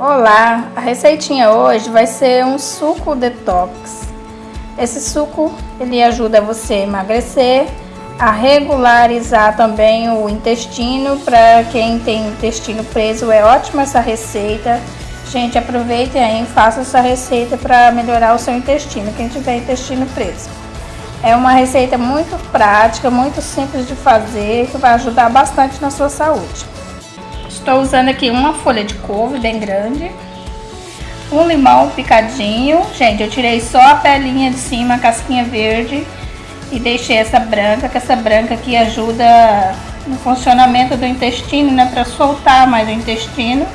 Olá, a receitinha hoje vai ser um suco detox. Esse suco ele ajuda você a emagrecer, a regularizar também o intestino. Para quem tem intestino preso é ótima essa receita. Gente, aproveitem aí, faça essa receita para melhorar o seu intestino, quem tiver intestino preso. É uma receita muito prática, muito simples de fazer, que vai ajudar bastante na sua saúde. Estou usando aqui uma folha de couve bem grande. Um limão picadinho. Gente, eu tirei só a pelinha de cima, a casquinha verde. E deixei essa branca, que essa branca aqui ajuda no funcionamento do intestino, né? Para soltar mais o intestino.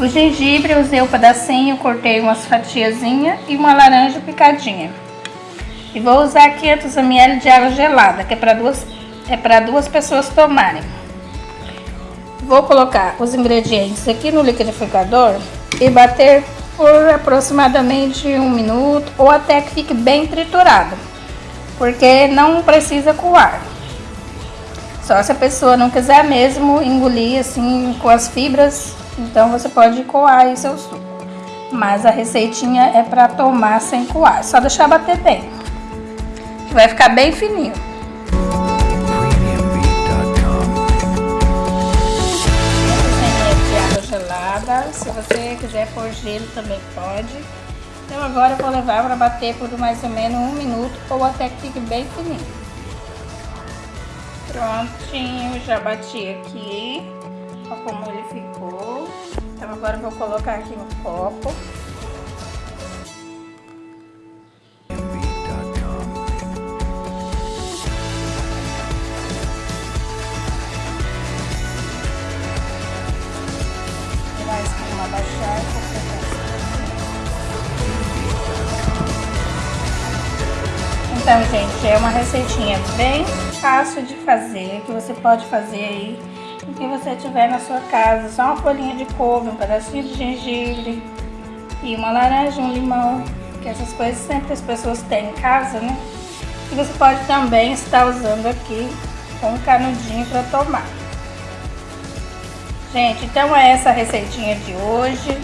O gengibre usei o um pedacinho, cortei umas fatiazinhas e uma laranja picadinha. E vou usar 500 ml de água gelada, que é para duas, é duas pessoas tomarem. Vou colocar os ingredientes aqui no liquidificador e bater por aproximadamente um minuto ou até que fique bem triturado, porque não precisa coar. Só se a pessoa não quiser mesmo engolir assim com as fibras, então você pode coar aí seu suco. Mas a receitinha é para tomar sem coar, só deixar bater bem. Vai ficar bem fininho. Pôr gelo também pode. Então agora eu vou levar para bater por mais ou menos um minuto ou até que fique bem fininho. Prontinho, já bati aqui. Olha como ele ficou. Então agora eu vou colocar aqui no copo. Abaixar Então, gente, é uma receitinha bem fácil de fazer, que você pode fazer aí o que você tiver na sua casa. Só uma folhinha de couve, um pedacinho de gengibre e uma laranja, um limão, que essas coisas sempre as pessoas têm em casa, né? E você pode também estar usando aqui um canudinho para tomar. Gente, então é essa receitinha de hoje.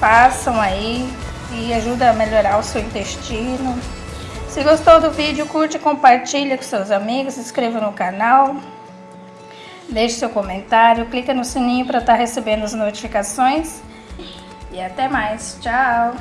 Façam aí e ajuda a melhorar o seu intestino. Se gostou do vídeo, curte e compartilha com seus amigos, se inscreva no canal. Deixe seu comentário, clica no sininho para estar recebendo as notificações. E até mais. Tchau!